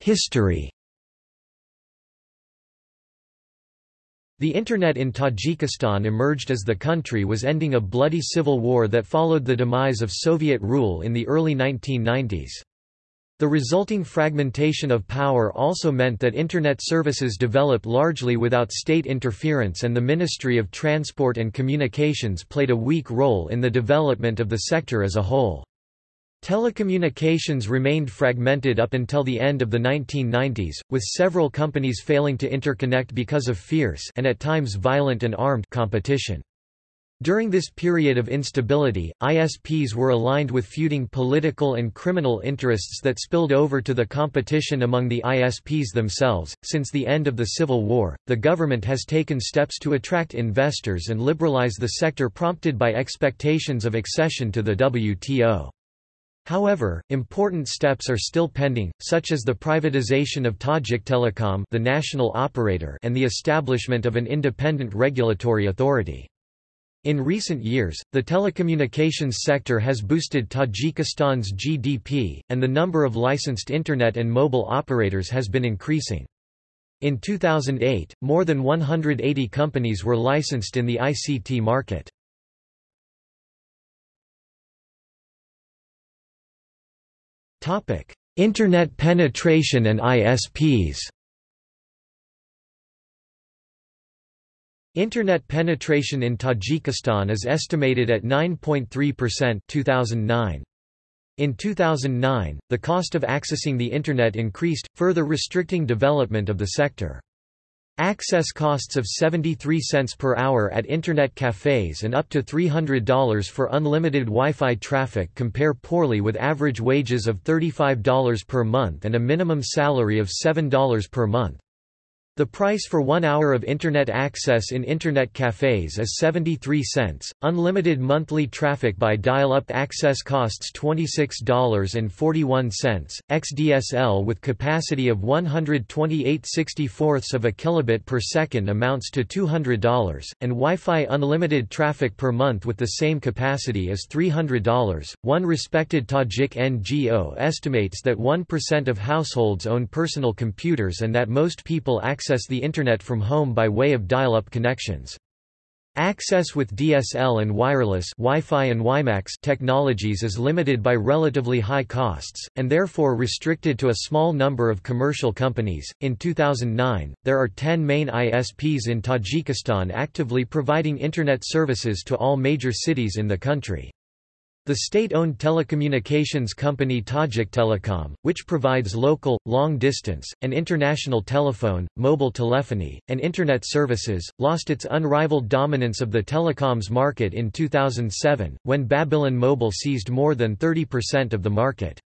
History The Internet in Tajikistan emerged as the country was ending a bloody civil war that followed the demise of Soviet rule in the early 1990s. The resulting fragmentation of power also meant that Internet services developed largely without state interference and the Ministry of Transport and Communications played a weak role in the development of the sector as a whole. Telecommunications remained fragmented up until the end of the 1990s, with several companies failing to interconnect because of fierce and at times violent and armed competition. During this period of instability, ISPs were aligned with feuding political and criminal interests that spilled over to the competition among the ISPs themselves. Since the end of the Civil War, the government has taken steps to attract investors and liberalize the sector prompted by expectations of accession to the WTO. However, important steps are still pending, such as the privatization of Tajik Telecom the national operator and the establishment of an independent regulatory authority. In recent years, the telecommunications sector has boosted Tajikistan's GDP, and the number of licensed Internet and mobile operators has been increasing. In 2008, more than 180 companies were licensed in the ICT market. Internet penetration and ISPs Internet penetration in Tajikistan is estimated at 9.3% 2009. In 2009, the cost of accessing the Internet increased, further restricting development of the sector. Access costs of 73 cents per hour at Internet cafes and up to $300 for unlimited Wi-Fi traffic compare poorly with average wages of $35 per month and a minimum salary of $7 per month. The price for one hour of Internet access in Internet cafes is 73 cents. Unlimited monthly traffic by dial up access costs $26.41. XDSL with capacity of 128 64ths of a kilobit per second amounts to $200, and Wi Fi unlimited traffic per month with the same capacity is $300. One respected Tajik NGO estimates that 1% of households own personal computers and that most people access access the Internet from home by way of dial-up connections. Access with DSL and wireless Wi-Fi and WiMAX technologies is limited by relatively high costs, and therefore restricted to a small number of commercial companies. In 2009, there are 10 main ISPs in Tajikistan actively providing Internet services to all major cities in the country. The state-owned telecommunications company Tajik Telecom, which provides local, long-distance, and international telephone, mobile telephony, and Internet services, lost its unrivaled dominance of the telecoms market in 2007, when Babylon Mobile seized more than 30% of the market.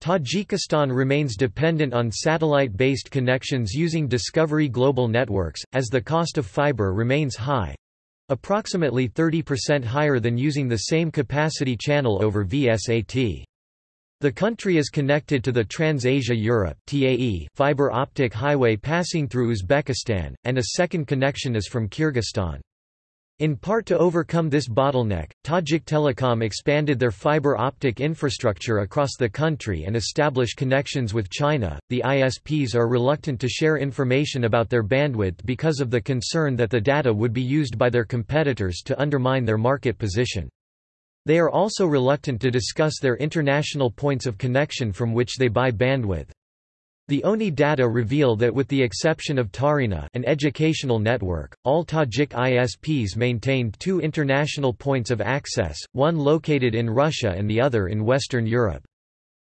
Tajikistan remains dependent on satellite-based connections using Discovery Global Networks, as the cost of fiber remains high, approximately 30% higher than using the same capacity channel over VSAT. The country is connected to the Trans-Asia Europe fiber optic highway passing through Uzbekistan, and a second connection is from Kyrgyzstan. In part to overcome this bottleneck, Tajik Telecom expanded their fiber optic infrastructure across the country and established connections with China. The ISPs are reluctant to share information about their bandwidth because of the concern that the data would be used by their competitors to undermine their market position. They are also reluctant to discuss their international points of connection from which they buy bandwidth. The ONI data reveal that with the exception of Tarina an educational network, all Tajik ISPs maintained two international points of access, one located in Russia and the other in Western Europe.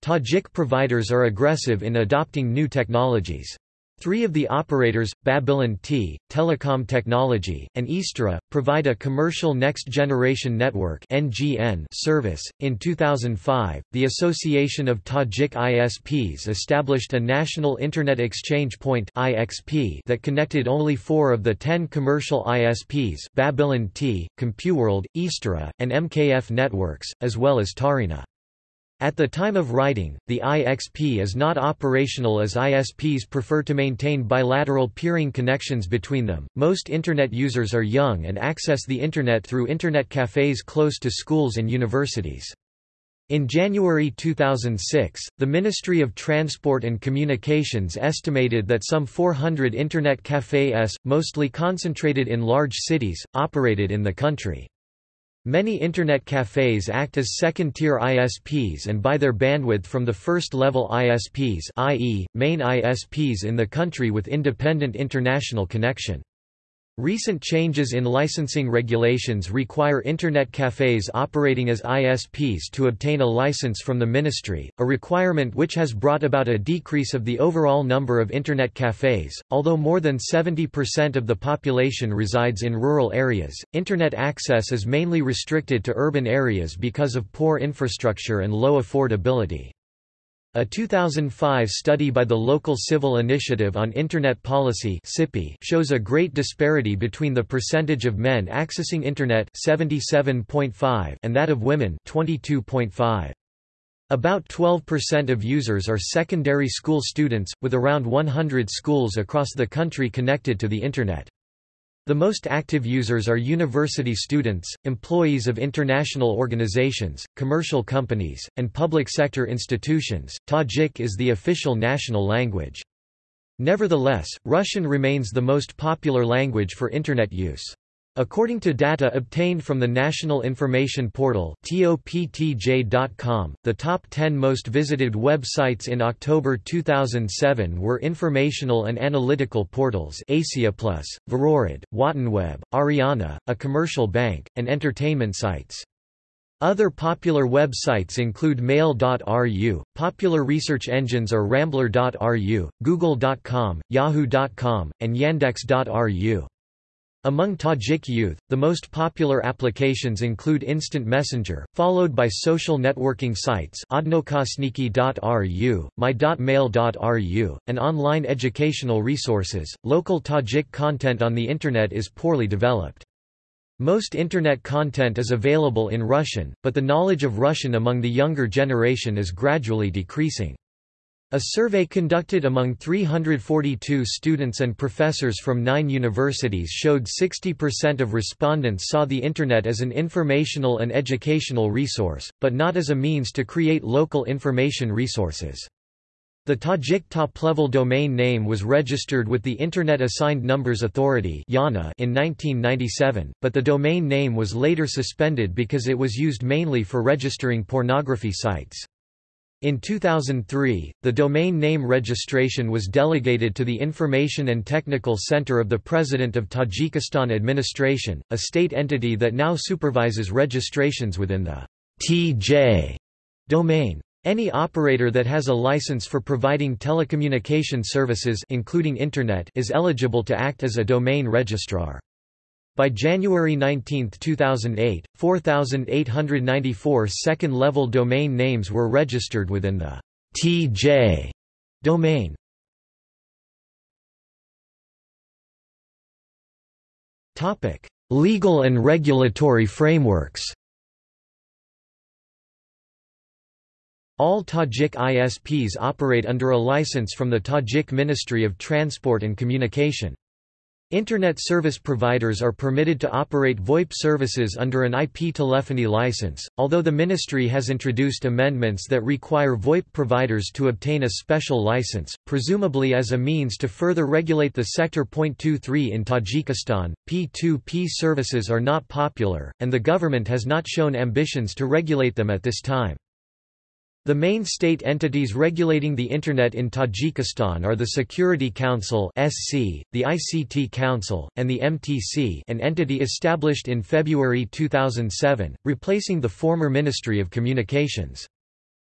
Tajik providers are aggressive in adopting new technologies. Three of the operators, Babylon T, Telecom Technology, and Eastera, provide a commercial next-generation network (NGN) service. In 2005, the Association of Tajik ISPs established a National Internet Exchange Point (IXP) that connected only four of the ten commercial ISPs: Babylon T, CompuWorld, Eastera, and MKF Networks, as well as Tarina. At the time of writing, the IXP is not operational as ISPs prefer to maintain bilateral peering connections between them. Most Internet users are young and access the Internet through Internet cafes close to schools and universities. In January 2006, the Ministry of Transport and Communications estimated that some 400 Internet cafés, mostly concentrated in large cities, operated in the country. Many Internet cafés act as second-tier ISPs and buy their bandwidth from the first-level ISPs i.e., main ISPs in the country with independent international connection. Recent changes in licensing regulations require Internet cafes operating as ISPs to obtain a license from the ministry, a requirement which has brought about a decrease of the overall number of Internet cafes. Although more than 70% of the population resides in rural areas, Internet access is mainly restricted to urban areas because of poor infrastructure and low affordability. A 2005 study by the Local Civil Initiative on Internet Policy shows a great disparity between the percentage of men accessing Internet 77.5 and that of women 22.5. About 12% of users are secondary school students, with around 100 schools across the country connected to the Internet. The most active users are university students, employees of international organizations, commercial companies, and public sector institutions. Tajik is the official national language. Nevertheless, Russian remains the most popular language for Internet use. According to data obtained from the National Information Portal the top 10 most visited websites in October 2007 were informational and analytical portals Asiaplus, Varorod, Wotanweb, Ariana, a commercial bank, and entertainment sites. Other popular websites include Mail.ru, popular research engines are Rambler.ru, Google.com, Yahoo.com, and Yandex.ru. Among Tajik youth, the most popular applications include Instant Messenger, followed by social networking sites odnoklassniki.ru, my.mail.ru, and online educational resources. Local Tajik content on the Internet is poorly developed. Most Internet content is available in Russian, but the knowledge of Russian among the younger generation is gradually decreasing. A survey conducted among 342 students and professors from nine universities showed 60% of respondents saw the Internet as an informational and educational resource, but not as a means to create local information resources. The Tajik top-level domain name was registered with the Internet Assigned Numbers Authority in 1997, but the domain name was later suspended because it was used mainly for registering pornography sites. In 2003, the domain name registration was delegated to the Information and Technical Center of the President of Tajikistan Administration, a state entity that now supervises registrations within the TJ domain. Any operator that has a license for providing telecommunication services including Internet is eligible to act as a domain registrar. By January 19, 2008, 4,894 second-level domain names were registered within the TJ domain. Topic: Legal and regulatory frameworks All Tajik ISPs operate under a license from the Tajik Ministry of Transport and Communication. Internet service providers are permitted to operate VoIP services under an IP telephony license, although the ministry has introduced amendments that require VoIP providers to obtain a special license, presumably as a means to further regulate the sector. 23 In Tajikistan, P2P services are not popular, and the government has not shown ambitions to regulate them at this time. The main state entities regulating the Internet in Tajikistan are the Security Council the ICT Council, and the MTC, an entity established in February 2007, replacing the former Ministry of Communications.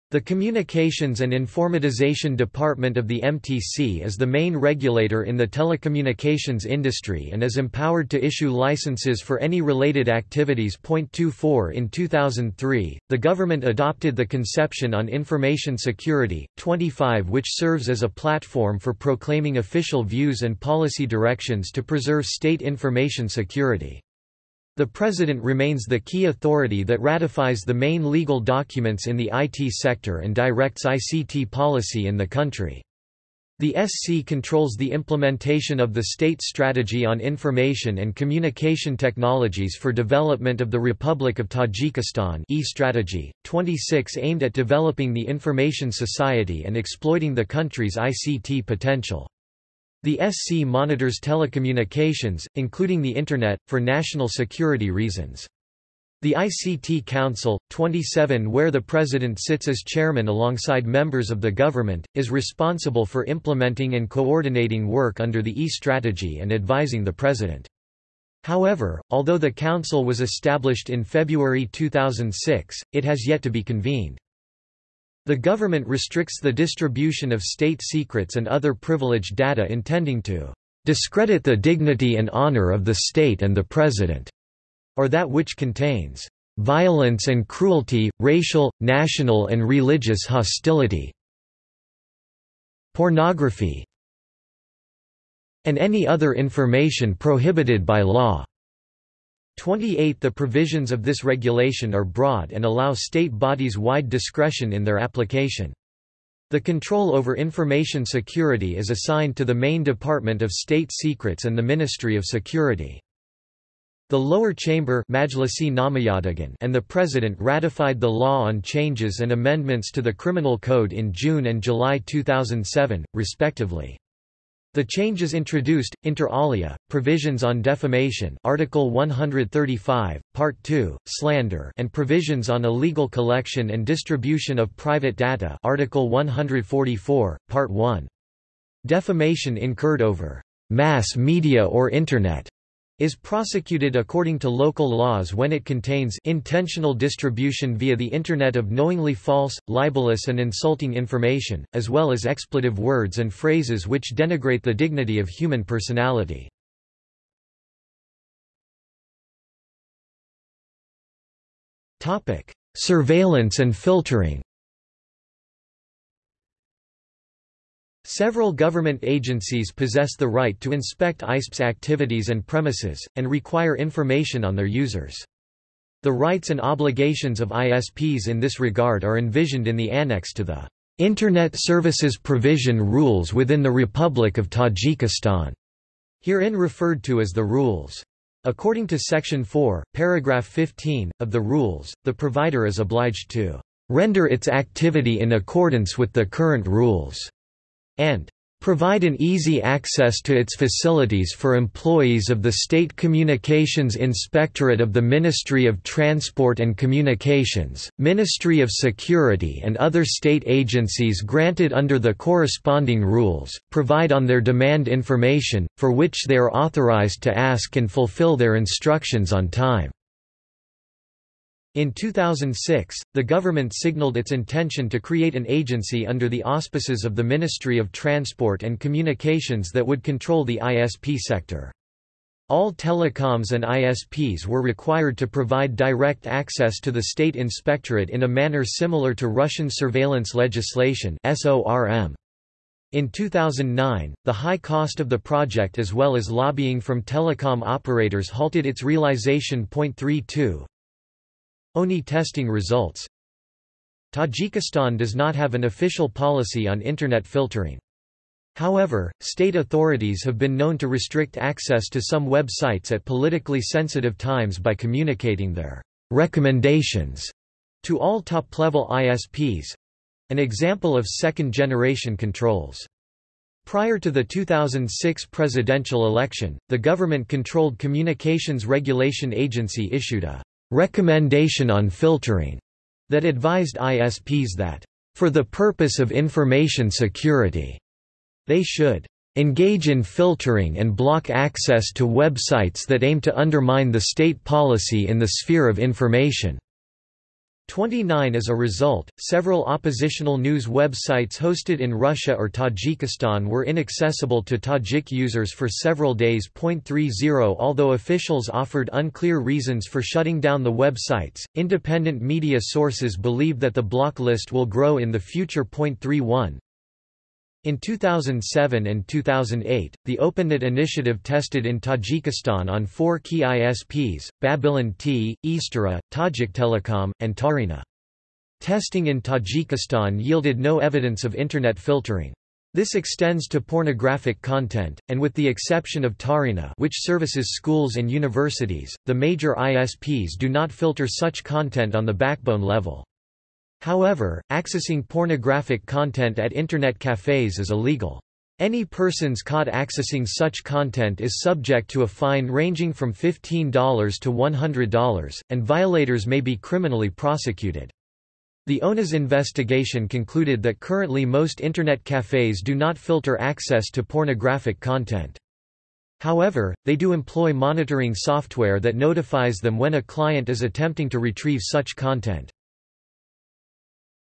The Communications and Informatization Department of the MTC is the main regulator in the telecommunications industry and is empowered to issue licenses for any related activities. 24 In 2003, the government adopted the Conception on Information Security, 25 which serves as a platform for proclaiming official views and policy directions to preserve state information security. The President remains the key authority that ratifies the main legal documents in the IT sector and directs ICT policy in the country. The SC controls the implementation of the state strategy on information and communication technologies for development of the Republic of Tajikistan e-strategy, 26 aimed at developing the information society and exploiting the country's ICT potential. The SC monitors telecommunications, including the Internet, for national security reasons. The ICT Council, 27 where the President sits as chairman alongside members of the government, is responsible for implementing and coordinating work under the E-strategy and advising the President. However, although the Council was established in February 2006, it has yet to be convened. The government restricts the distribution of state secrets and other privileged data intending to discredit the dignity and honor of the state and the President or that which contains violence and cruelty, racial, national and religious hostility, pornography, and any other information prohibited by law. 28 The provisions of this regulation are broad and allow state bodies wide discretion in their application. The control over information security is assigned to the main Department of State Secrets and the Ministry of Security. The lower chamber and the President ratified the law on changes and amendments to the Criminal Code in June and July 2007, respectively. The changes introduced, inter alia, provisions on defamation Article 135, Part 2, slander and provisions on illegal collection and distribution of private data Article 144, Part 1. Defamation incurred over mass media or Internet is prosecuted according to local laws when it contains intentional distribution via the Internet of knowingly false, libelous and insulting information, as well as expletive words and phrases which denigrate the dignity of human personality. Surveillance and filtering Several government agencies possess the right to inspect ISP's activities and premises, and require information on their users. The rights and obligations of ISPs in this regard are envisioned in the annex to the Internet Services Provision Rules within the Republic of Tajikistan, herein referred to as the rules. According to Section 4, paragraph 15, of the rules, the provider is obliged to render its activity in accordance with the current rules and provide an easy access to its facilities for employees of the State Communications Inspectorate of the Ministry of Transport and Communications, Ministry of Security and other state agencies granted under the corresponding rules, provide on their demand information, for which they are authorized to ask and fulfill their instructions on time. In 2006, the government signaled its intention to create an agency under the auspices of the Ministry of Transport and Communications that would control the ISP sector. All telecoms and ISPs were required to provide direct access to the state inspectorate in a manner similar to Russian surveillance legislation In 2009, the high cost of the project as well as lobbying from telecom operators halted its realization. 32 ONI testing results Tajikistan does not have an official policy on Internet filtering. However, state authorities have been known to restrict access to some websites at politically sensitive times by communicating their recommendations to all top-level ISPs—an example of second-generation controls. Prior to the 2006 presidential election, the government-controlled Communications Regulation Agency issued a recommendation on filtering that advised ISPs that, for the purpose of information security, they should engage in filtering and block access to websites that aim to undermine the state policy in the sphere of information. 29 As a result, several oppositional news websites hosted in Russia or Tajikistan were inaccessible to Tajik users for several days. 30 Although officials offered unclear reasons for shutting down the websites, independent media sources believe that the block list will grow in the future. 31 in 2007 and 2008, the OpenNet initiative tested in Tajikistan on four key ISPs, Babylon T, Eastera, Tajik Telecom, and Tarina. Testing in Tajikistan yielded no evidence of Internet filtering. This extends to pornographic content, and with the exception of Taryna which services schools and universities, the major ISPs do not filter such content on the backbone level. However, accessing pornographic content at Internet cafes is illegal. Any persons caught accessing such content is subject to a fine ranging from $15 to $100, and violators may be criminally prosecuted. The ONI's investigation concluded that currently most Internet cafes do not filter access to pornographic content. However, they do employ monitoring software that notifies them when a client is attempting to retrieve such content.